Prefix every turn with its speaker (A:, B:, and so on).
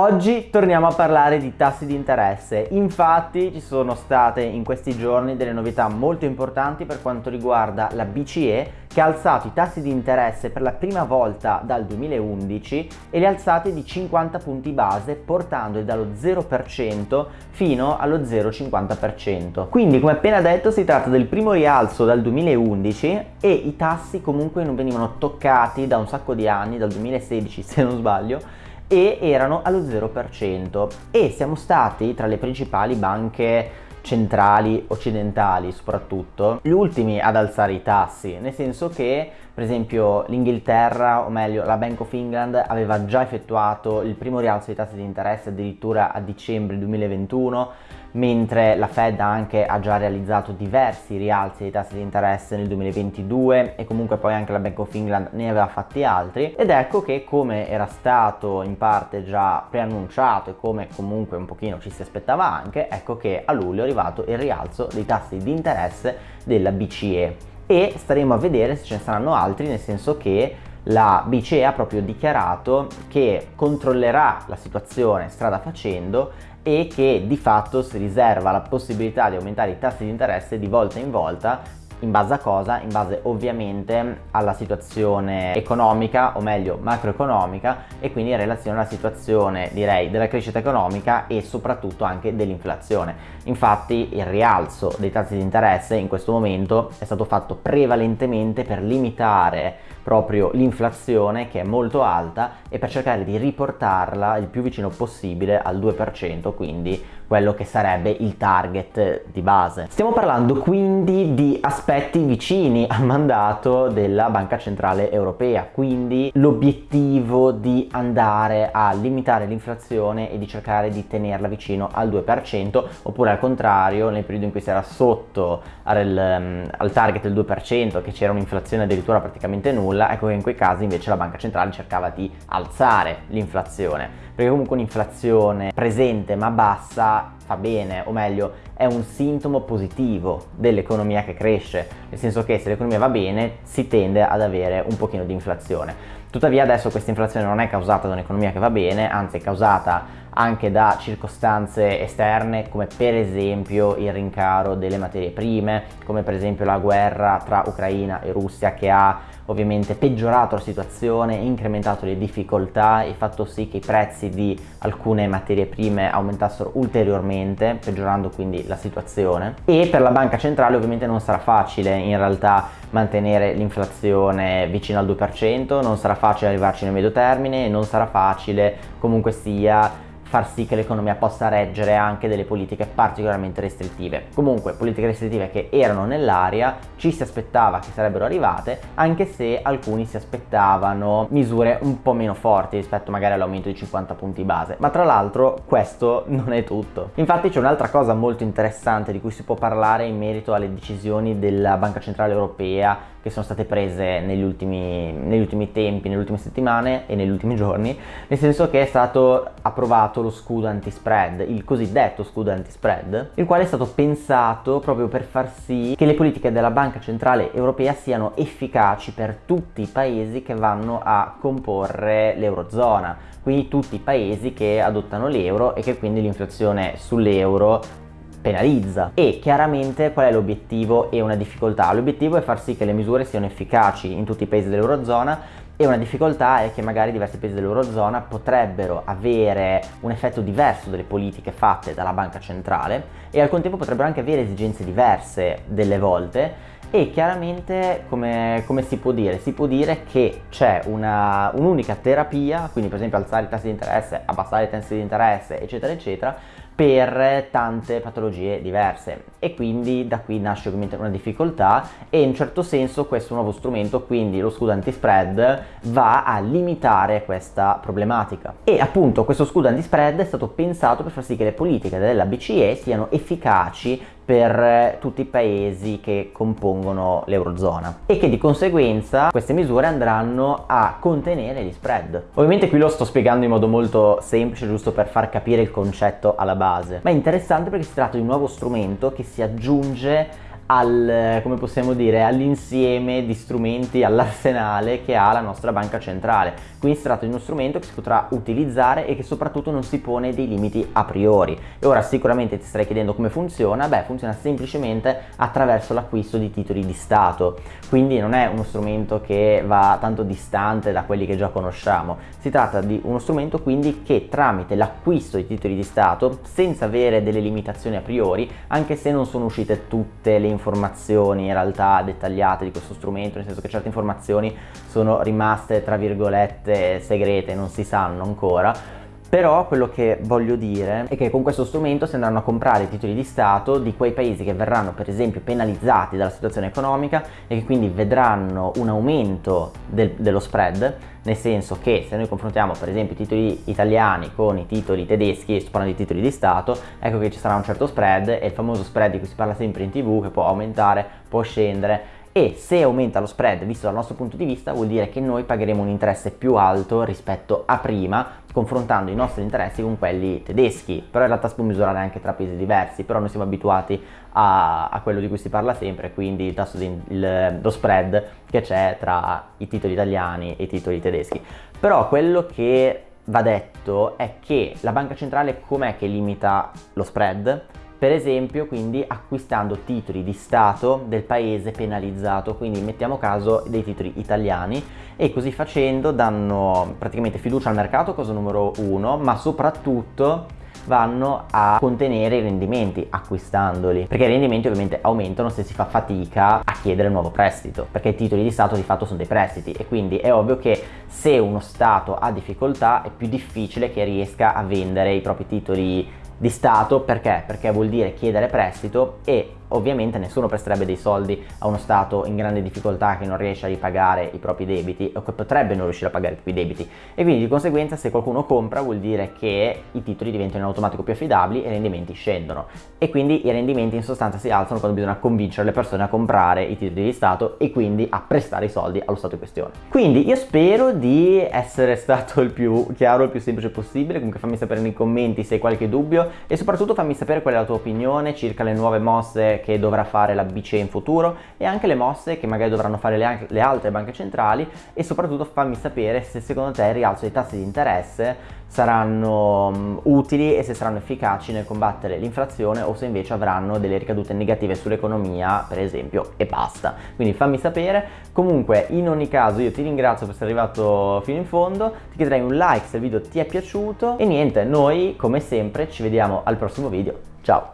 A: Oggi torniamo a parlare di tassi di interesse, infatti ci sono state in questi giorni delle novità molto importanti per quanto riguarda la BCE che ha alzato i tassi di interesse per la prima volta dal 2011 e li ha alzati di 50 punti base portandoli dallo 0% fino allo 0,50%. Quindi come appena detto si tratta del primo rialzo dal 2011 e i tassi comunque non venivano toccati da un sacco di anni, dal 2016 se non sbaglio, e erano allo 0% e siamo stati tra le principali banche centrali occidentali soprattutto gli ultimi ad alzare i tassi nel senso che per esempio l'Inghilterra o meglio la Bank of England aveva già effettuato il primo rialzo dei tassi di interesse addirittura a dicembre 2021 mentre la Fed anche ha già realizzato diversi rialzi dei tassi di interesse nel 2022 e comunque poi anche la Bank of England ne aveva fatti altri. Ed ecco che come era stato in parte già preannunciato e come comunque un pochino ci si aspettava anche ecco che a luglio è arrivato il rialzo dei tassi di interesse della BCE e staremo a vedere se ce ne saranno altri nel senso che la BCE ha proprio dichiarato che controllerà la situazione strada facendo e che di fatto si riserva la possibilità di aumentare i tassi di interesse di volta in volta in base a cosa? In base ovviamente alla situazione economica o meglio macroeconomica e quindi in relazione alla situazione direi della crescita economica e soprattutto anche dell'inflazione. Infatti il rialzo dei tassi di interesse in questo momento è stato fatto prevalentemente per limitare proprio l'inflazione che è molto alta e per cercare di riportarla il più vicino possibile al 2% quindi quello che sarebbe il target di base. Stiamo parlando quindi di aspetti vicini al mandato della Banca Centrale Europea, quindi l'obiettivo di andare a limitare l'inflazione e di cercare di tenerla vicino al 2% oppure al contrario nel periodo in cui si era sotto al, um, al target del 2% che c'era un'inflazione addirittura praticamente nulla, ecco che in quei casi invece la Banca Centrale cercava di alzare l'inflazione perché comunque un'inflazione presente ma bassa fa bene, o meglio è un sintomo positivo dell'economia che cresce, nel senso che se l'economia va bene si tende ad avere un pochino di inflazione. Tuttavia adesso questa inflazione non è causata da un'economia che va bene, anzi è causata anche da circostanze esterne come per esempio il rincaro delle materie prime, come per esempio la guerra tra Ucraina e Russia che ha ovviamente peggiorato la situazione, incrementato le difficoltà e fatto sì che i prezzi di alcune materie prime aumentassero ulteriormente, peggiorando quindi la situazione. E per la banca centrale ovviamente non sarà facile in realtà mantenere l'inflazione vicino al 2%, non sarà facile arrivarci nel medio termine non sarà facile comunque sia far sì che l'economia possa reggere anche delle politiche particolarmente restrittive. Comunque politiche restrittive che erano nell'aria, ci si aspettava che sarebbero arrivate, anche se alcuni si aspettavano misure un po' meno forti rispetto magari all'aumento di 50 punti base. Ma tra l'altro questo non è tutto. Infatti c'è un'altra cosa molto interessante di cui si può parlare in merito alle decisioni della Banca Centrale Europea che sono state prese negli ultimi, negli ultimi tempi, nelle ultime settimane e negli ultimi giorni, nel senso che è stato approvato lo scudo anti-spread, il cosiddetto scudo anti-spread, il quale è stato pensato proprio per far sì che le politiche della Banca Centrale Europea siano efficaci per tutti i paesi che vanno a comporre l'Eurozona, quindi tutti i paesi che adottano l'euro e che quindi l'inflazione sull'euro penalizza e chiaramente qual è l'obiettivo e una difficoltà? L'obiettivo è far sì che le misure siano efficaci in tutti i paesi dell'Eurozona e una difficoltà è che magari diversi paesi dell'Eurozona potrebbero avere un effetto diverso delle politiche fatte dalla banca centrale e al contempo potrebbero anche avere esigenze diverse delle volte e chiaramente come, come, si può dire? Si può dire che c'è un'unica terapia, quindi per esempio alzare i tassi di interesse, abbassare i tassi di interesse eccetera eccetera per tante patologie diverse. E quindi da qui nasce ovviamente una difficoltà e in certo senso questo nuovo strumento quindi lo scudo anti-spread va a limitare questa problematica. E appunto questo scudo anti-spread è stato pensato per far sì che le politiche della BCE siano efficaci per tutti i paesi che compongono l'Eurozona e che di conseguenza queste misure andranno a contenere gli spread. Ovviamente qui lo sto spiegando in modo molto semplice giusto per far capire il concetto alla base, ma è interessante perché si tratta di un nuovo strumento che si aggiunge al, come possiamo dire, all'insieme di strumenti, all'arsenale che ha la nostra banca centrale. Quindi si tratta di uno strumento che si potrà utilizzare e che soprattutto non si pone dei limiti a priori. E ora sicuramente ti starei chiedendo come funziona, beh funziona semplicemente attraverso l'acquisto di titoli di Stato, quindi non è uno strumento che va tanto distante da quelli che già conosciamo, si tratta di uno strumento quindi che tramite l'acquisto di titoli di Stato, senza avere delle limitazioni a priori, anche se non sono uscite tutte le informazioni informazioni in realtà dettagliate di questo strumento, nel senso che certe informazioni sono rimaste tra virgolette segrete, non si sanno ancora, però quello che voglio dire è che con questo strumento si andranno a comprare i titoli di Stato di quei paesi che verranno per esempio penalizzati dalla situazione economica e che quindi vedranno un aumento del, dello spread, nel senso che se noi confrontiamo per esempio i titoli italiani con i titoli tedeschi, sto parlando di titoli di Stato, ecco che ci sarà un certo spread e il famoso spread di cui si parla sempre in tv che può aumentare, può scendere e se aumenta lo spread visto dal nostro punto di vista vuol dire che noi pagheremo un interesse più alto rispetto a prima confrontando i nostri interessi con quelli tedeschi però in realtà si può misurare anche tra paesi diversi però noi siamo abituati a, a quello di cui si parla sempre quindi il tasso di il, lo spread che c'è tra i titoli italiani e i titoli tedeschi però quello che va detto è che la banca centrale com'è che limita lo spread? Per esempio quindi acquistando titoli di Stato del paese penalizzato, quindi mettiamo caso dei titoli italiani e così facendo danno praticamente fiducia al mercato, cosa numero uno, ma soprattutto vanno a contenere i rendimenti acquistandoli perché i rendimenti ovviamente aumentano se si fa fatica a chiedere nuovo prestito perché i titoli di Stato di fatto sono dei prestiti e quindi è ovvio che se uno Stato ha difficoltà è più difficile che riesca a vendere i propri titoli di Stato perché? Perché vuol dire chiedere prestito e ovviamente nessuno presterebbe dei soldi a uno Stato in grande difficoltà che non riesce a ripagare i propri debiti o che potrebbe non riuscire a pagare i propri debiti e quindi di conseguenza se qualcuno compra vuol dire che i titoli diventano in automatico più affidabili e i rendimenti scendono e quindi i rendimenti in sostanza si alzano quando bisogna convincere le persone a comprare i titoli di Stato e quindi a prestare i soldi allo Stato in questione. Quindi io spero di essere stato il più chiaro, il più semplice possibile, comunque fammi sapere nei commenti se hai qualche dubbio e soprattutto fammi sapere qual è la tua opinione circa le nuove mosse che dovrà fare la BCE in futuro e anche le mosse che magari dovranno fare le, le altre banche centrali e soprattutto fammi sapere se secondo te il rialzo dei tassi di interesse saranno um, utili e se saranno efficaci nel combattere l'inflazione o se invece avranno delle ricadute negative sull'economia per esempio e basta. Quindi fammi sapere. Comunque in ogni caso io ti ringrazio per essere arrivato fino in fondo. Ti chiederei un like se il video ti è piaciuto. E niente noi come sempre ci vediamo al prossimo video. Ciao